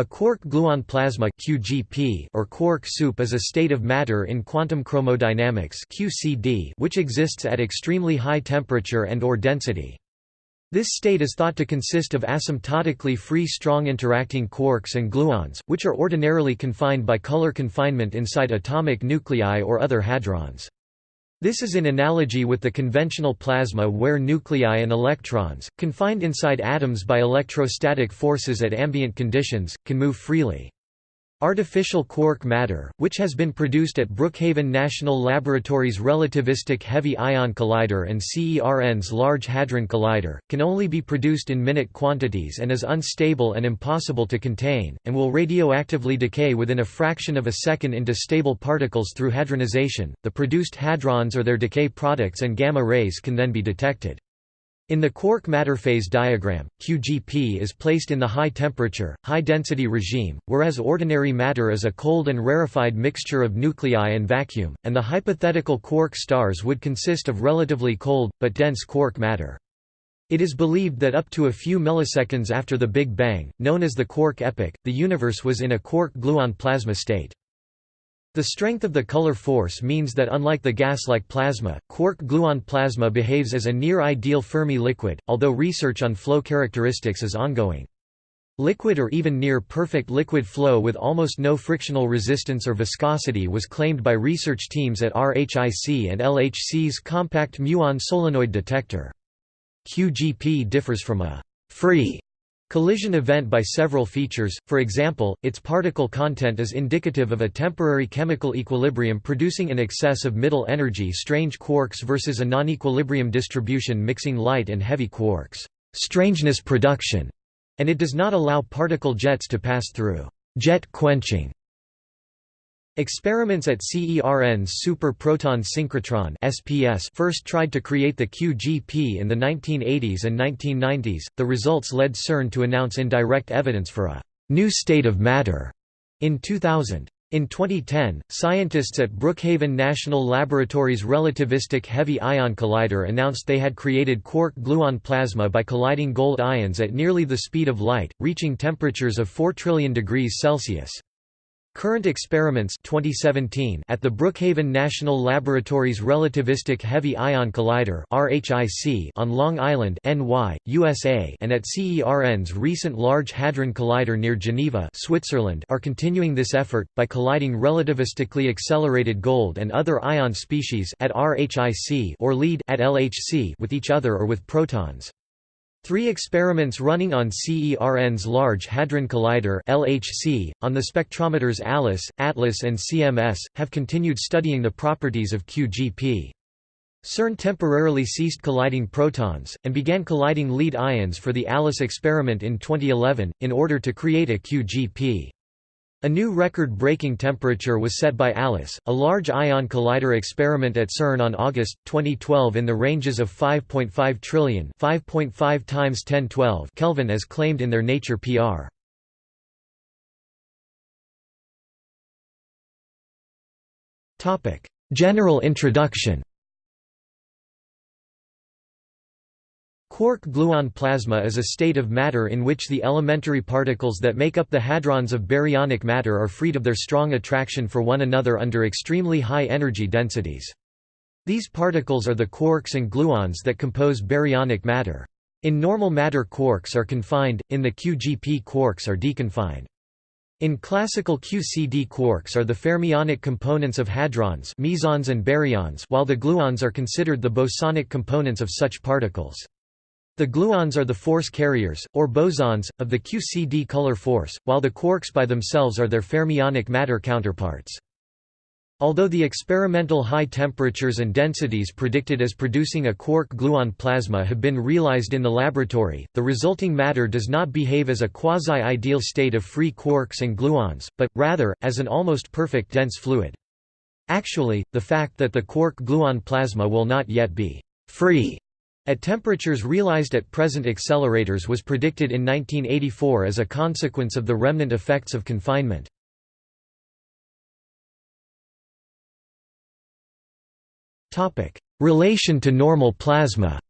A quark-gluon plasma (QGP) or quark soup is a state of matter in quantum chromodynamics (QCD) which exists at extremely high temperature and or density. This state is thought to consist of asymptotically free strong interacting quarks and gluons, which are ordinarily confined by color confinement inside atomic nuclei or other hadrons. This is in analogy with the conventional plasma where nuclei and electrons, confined inside atoms by electrostatic forces at ambient conditions, can move freely. Artificial quark matter, which has been produced at Brookhaven National Laboratory's Relativistic Heavy Ion Collider and CERN's Large Hadron Collider, can only be produced in minute quantities and is unstable and impossible to contain, and will radioactively decay within a fraction of a second into stable particles through hadronization. The produced hadrons or their decay products and gamma rays can then be detected. In the quark matter phase diagram, QGP is placed in the high-temperature, high-density regime, whereas ordinary matter is a cold and rarefied mixture of nuclei and vacuum, and the hypothetical quark stars would consist of relatively cold, but dense quark matter. It is believed that up to a few milliseconds after the Big Bang, known as the quark epoch, the universe was in a quark-gluon plasma state. The strength of the color force means that unlike the gas-like plasma, quark-gluon plasma behaves as a near-ideal Fermi liquid, although research on flow characteristics is ongoing. Liquid or even near-perfect liquid flow with almost no frictional resistance or viscosity was claimed by research teams at RHIC and LHC's compact muon solenoid detector. QGP differs from a free collision event by several features, for example, its particle content is indicative of a temporary chemical equilibrium producing an excess of middle energy strange quarks versus a non-equilibrium distribution mixing light and heavy quarks. Strangeness production", and it does not allow particle jets to pass through. Jet quenching. Experiments at CERN's Super Proton Synchrotron (SPS) first tried to create the QGP in the 1980s and 1990s. The results led CERN to announce indirect evidence for a new state of matter in 2000. In 2010, scientists at Brookhaven National Laboratory's Relativistic Heavy Ion Collider announced they had created quark-gluon plasma by colliding gold ions at nearly the speed of light, reaching temperatures of 4 trillion degrees Celsius. Current experiments 2017 at the Brookhaven National Laboratory's Relativistic Heavy Ion Collider RHIC on Long Island NY, USA and at CERN's recent Large Hadron Collider near Geneva Switzerland are continuing this effort, by colliding relativistically accelerated gold and other ion species at RHIC or LEAD at LHC with each other or with protons. Three experiments running on CERN's Large Hadron Collider LHC, on the spectrometers ALICE, ATLAS and CMS, have continued studying the properties of QGP. CERN temporarily ceased colliding protons, and began colliding lead ions for the ALICE experiment in 2011, in order to create a QGP. A new record-breaking temperature was set by ALICE, a large ion collider experiment at CERN on August 2012 in the ranges of 5.5 trillion 5.5 times 1012 Kelvin as claimed in their Nature PR. Topic: General introduction. Quark-gluon plasma is a state of matter in which the elementary particles that make up the hadrons of baryonic matter are freed of their strong attraction for one another under extremely high energy densities. These particles are the quarks and gluons that compose baryonic matter. In normal matter quarks are confined, in the QGP quarks are deconfined. In classical QCD quarks are the fermionic components of hadrons mesons and baryons while the gluons are considered the bosonic components of such particles. The gluons are the force carriers, or bosons, of the QCD color force, while the quarks by themselves are their fermionic matter counterparts. Although the experimental high temperatures and densities predicted as producing a quark-gluon plasma have been realized in the laboratory, the resulting matter does not behave as a quasi-ideal state of free quarks and gluons, but, rather, as an almost perfect dense fluid. Actually, the fact that the quark-gluon plasma will not yet be «free» At temperatures realized at present accelerators was predicted in 1984 as a consequence of the remnant effects of confinement. Relation to normal plasma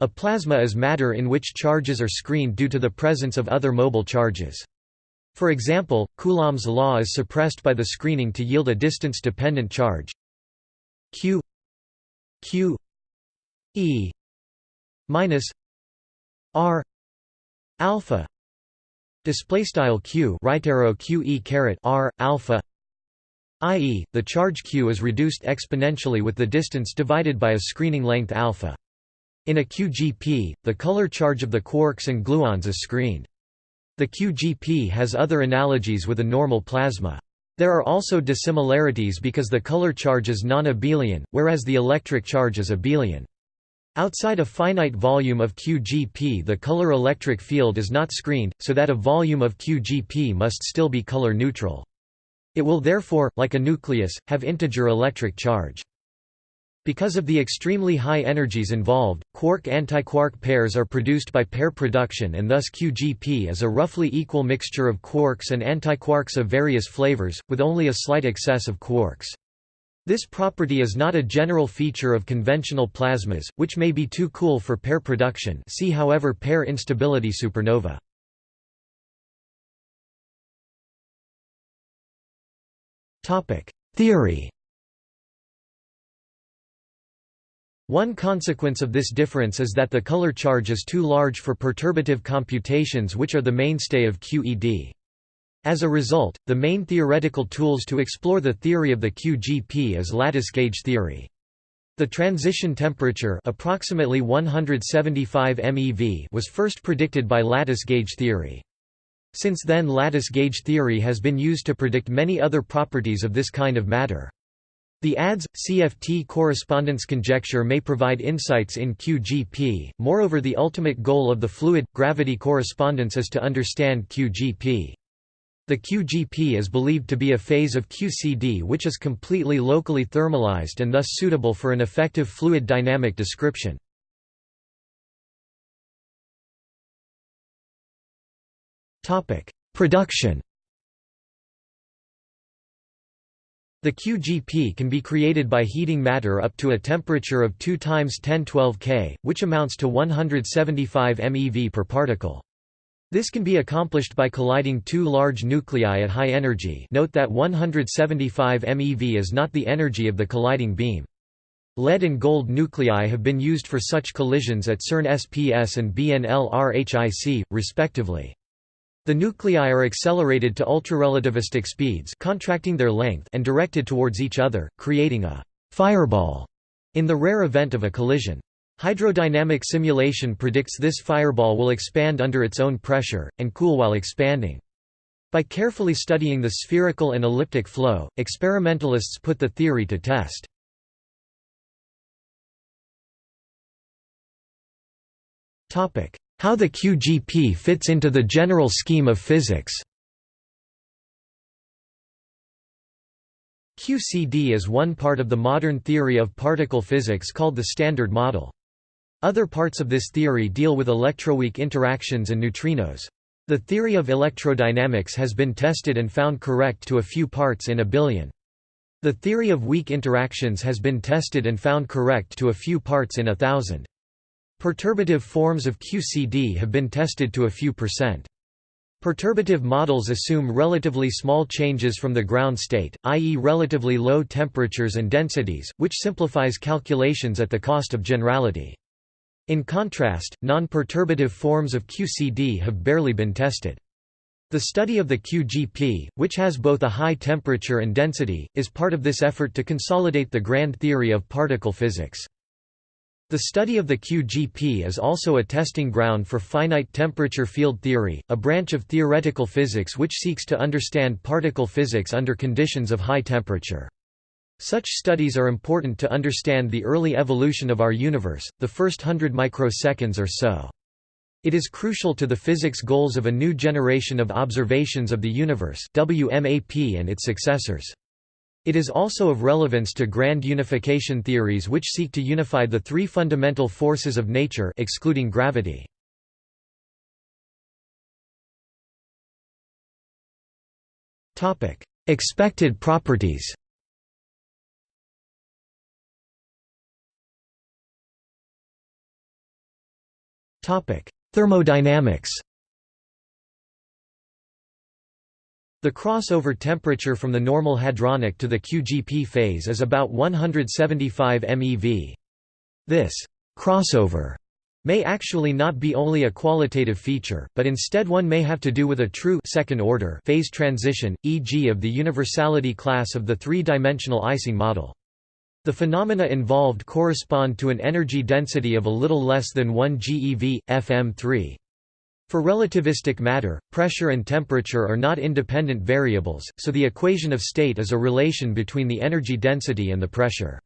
A plasma is matter in which charges are screened due to the presence of other mobile charges. For example, Coulomb's law is suppressed by the screening to yield a distance-dependent charge q q e minus r alpha display style q right arrow q e caret r alpha i.e., the charge q is reduced exponentially with the distance divided by a screening length alpha. In a QGP, the color charge of the quarks and gluons is screened. The QGP has other analogies with a normal plasma. There are also dissimilarities because the color charge is non-abelian, whereas the electric charge is abelian. Outside a finite volume of QGP the color electric field is not screened, so that a volume of QGP must still be color neutral. It will therefore, like a nucleus, have integer electric charge. Because of the extremely high energies involved, quark-antiquark pairs are produced by pair production and thus QGP is a roughly equal mixture of quarks and antiquarks of various flavors, with only a slight excess of quarks. This property is not a general feature of conventional plasmas, which may be too cool for pair production see however pair instability supernova. Theory One consequence of this difference is that the color charge is too large for perturbative computations which are the mainstay of QED. As a result, the main theoretical tools to explore the theory of the QGP is lattice gauge theory. The transition temperature approximately 175 MeV was first predicted by lattice gauge theory. Since then lattice gauge theory has been used to predict many other properties of this kind of matter. The ADS CFT correspondence conjecture may provide insights in QGP. Moreover, the ultimate goal of the fluid gravity correspondence is to understand QGP. The QGP is believed to be a phase of QCD which is completely locally thermalized and thus suitable for an effective fluid dynamic description. Production The QGP can be created by heating matter up to a temperature of 2 times 1012 K, which amounts to 175 MeV per particle. This can be accomplished by colliding two large nuclei at high energy note that 175 MeV is not the energy of the colliding beam. Lead and gold nuclei have been used for such collisions at CERN SPS and BNL-RHIC, respectively. The nuclei are accelerated to ultrarelativistic speeds contracting their length and directed towards each other, creating a «fireball» in the rare event of a collision. Hydrodynamic simulation predicts this fireball will expand under its own pressure, and cool while expanding. By carefully studying the spherical and elliptic flow, experimentalists put the theory to test. How the QGP fits into the general scheme of physics QCD is one part of the modern theory of particle physics called the Standard Model. Other parts of this theory deal with electroweak interactions and neutrinos. The theory of electrodynamics has been tested and found correct to a few parts in a billion. The theory of weak interactions has been tested and found correct to a few parts in a thousand. Perturbative forms of QCD have been tested to a few percent. Perturbative models assume relatively small changes from the ground state, i.e. relatively low temperatures and densities, which simplifies calculations at the cost of generality. In contrast, non-perturbative forms of QCD have barely been tested. The study of the QGP, which has both a high temperature and density, is part of this effort to consolidate the grand theory of particle physics. The study of the QGP is also a testing ground for finite temperature field theory, a branch of theoretical physics which seeks to understand particle physics under conditions of high temperature. Such studies are important to understand the early evolution of our universe, the first hundred microseconds or so. It is crucial to the physics goals of a new generation of observations of the universe WMAP and its successors. It is also of relevance to grand unification theories which seek to unify the three fundamental forces of nature excluding gravity. Topic: Expected properties Topic: Thermodynamics The crossover temperature from the normal hadronic to the QGP phase is about 175 MeV. This crossover may actually not be only a qualitative feature, but instead one may have to do with a true second order phase transition, e.g. of the universality class of the three-dimensional Ising model. The phenomena involved correspond to an energy density of a little less than 1 GeV, FM3. For relativistic matter, pressure and temperature are not independent variables, so the equation of state is a relation between the energy density and the pressure.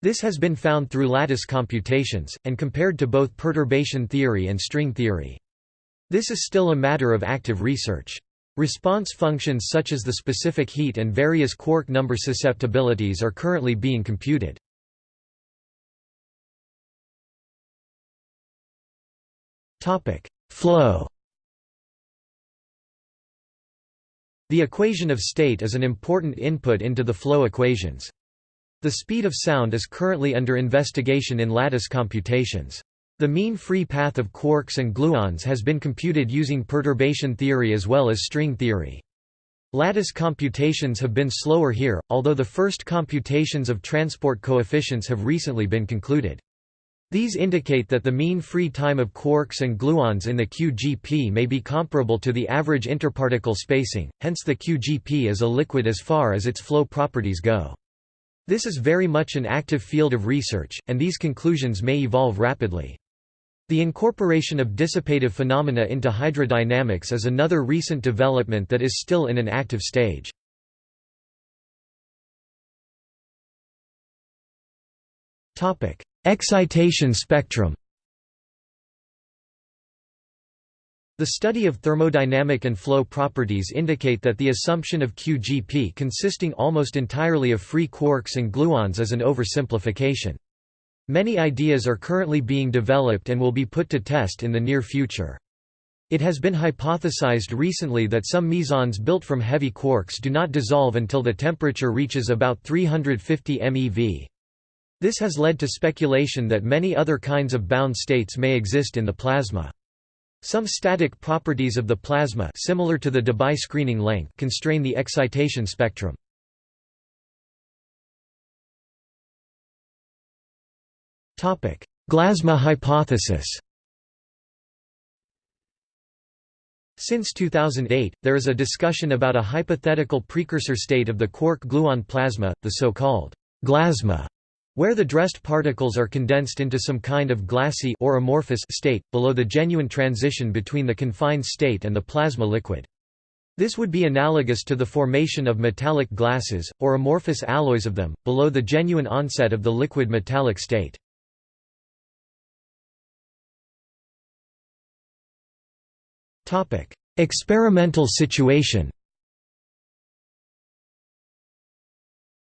This has been found through lattice computations, and compared to both perturbation theory and string theory. This is still a matter of active research. Response functions such as the specific heat and various quark number susceptibilities are currently being computed. Flow The equation of state is an important input into the flow equations. The speed of sound is currently under investigation in lattice computations. The mean free path of quarks and gluons has been computed using perturbation theory as well as string theory. Lattice computations have been slower here, although the first computations of transport coefficients have recently been concluded. These indicate that the mean free time of quarks and gluons in the QGP may be comparable to the average interparticle spacing, hence the QGP is a liquid as far as its flow properties go. This is very much an active field of research, and these conclusions may evolve rapidly. The incorporation of dissipative phenomena into hydrodynamics is another recent development that is still in an active stage. Excitation spectrum The study of thermodynamic and flow properties indicate that the assumption of QGP consisting almost entirely of free quarks and gluons is an oversimplification. Many ideas are currently being developed and will be put to test in the near future. It has been hypothesized recently that some mesons built from heavy quarks do not dissolve until the temperature reaches about 350 MeV. This has led to speculation that many other kinds of bound states may exist in the plasma. Some static properties of the plasma similar to the Debye screening length constrain the excitation spectrum. Glasma hypothesis Since 2008, there is a discussion about a hypothetical precursor state of the quark-gluon plasma, the so-called glasma, where the dressed particles are condensed into some kind of glassy or amorphous state, below the genuine transition between the confined state and the plasma liquid. This would be analogous to the formation of metallic glasses, or amorphous alloys of them, below the genuine onset of the liquid metallic state. Experimental situation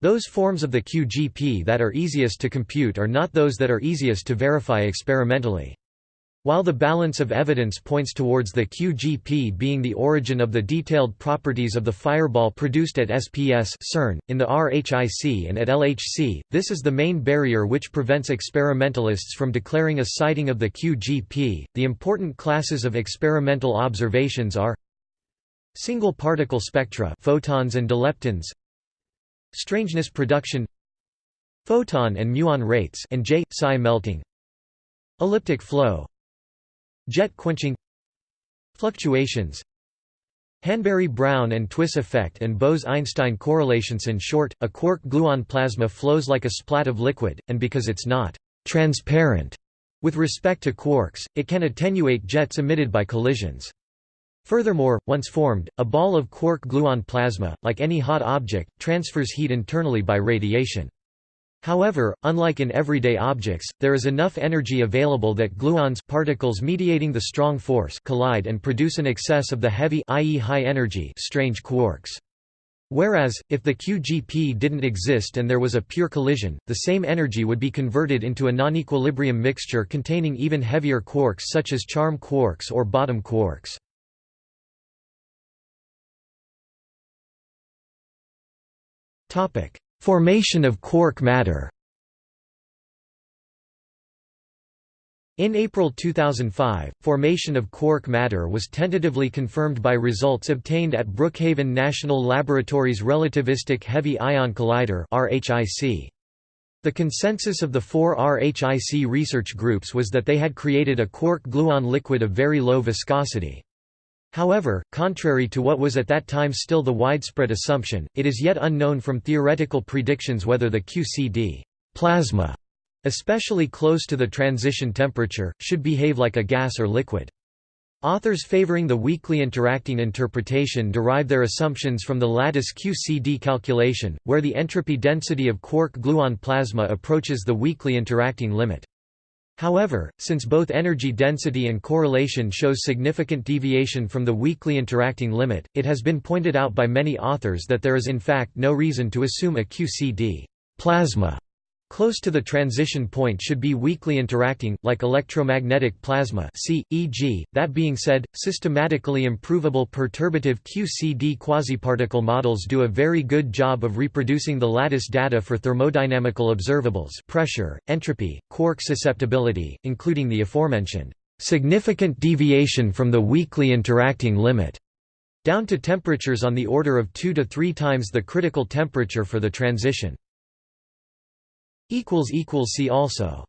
Those forms of the QGP that are easiest to compute are not those that are easiest to verify experimentally. While the balance of evidence points towards the QGP being the origin of the detailed properties of the fireball produced at SPS CERN, in the RHIC and at LHC, this is the main barrier which prevents experimentalists from declaring a sighting of the QGP. The important classes of experimental observations are single particle spectra photons and dileptons strangeness production photon and muon rates and J psi melting elliptic flow Jet quenching Fluctuations Hanbury-Brown and Twiss effect and Bose–Einstein correlations In short, a quark-gluon plasma flows like a splat of liquid, and because it's not «transparent» with respect to quarks, it can attenuate jets emitted by collisions. Furthermore, once formed, a ball of quark-gluon plasma, like any hot object, transfers heat internally by radiation. However, unlike in everyday objects, there is enough energy available that gluons particles mediating the strong force collide and produce an excess of the heavy i.e. high energy strange quarks. Whereas, if the QGP didn't exist and there was a pure collision, the same energy would be converted into a non-equilibrium mixture containing even heavier quarks such as charm quarks or bottom quarks. Formation of quark matter. In April 2005, formation of quark matter was tentatively confirmed by results obtained at Brookhaven National Laboratory's Relativistic Heavy Ion Collider The consensus of the four RHIC research groups was that they had created a quark-gluon liquid of very low viscosity. However, contrary to what was at that time still the widespread assumption, it is yet unknown from theoretical predictions whether the QCD plasma especially close to the transition temperature, should behave like a gas or liquid. Authors favoring the weakly interacting interpretation derive their assumptions from the lattice QCD calculation, where the entropy density of quark-gluon plasma approaches the weakly interacting limit. However, since both energy density and correlation shows significant deviation from the weakly interacting limit, it has been pointed out by many authors that there is in fact no reason to assume a QCD plasma Close to the transition point should be weakly interacting, like electromagnetic plasma e.g., that being said, systematically improvable perturbative QCD quasiparticle models do a very good job of reproducing the lattice data for thermodynamical observables pressure, entropy, quark susceptibility, including the aforementioned significant deviation from the weakly interacting limit, down to temperatures on the order of 2 to 3 times the critical temperature for the transition. See also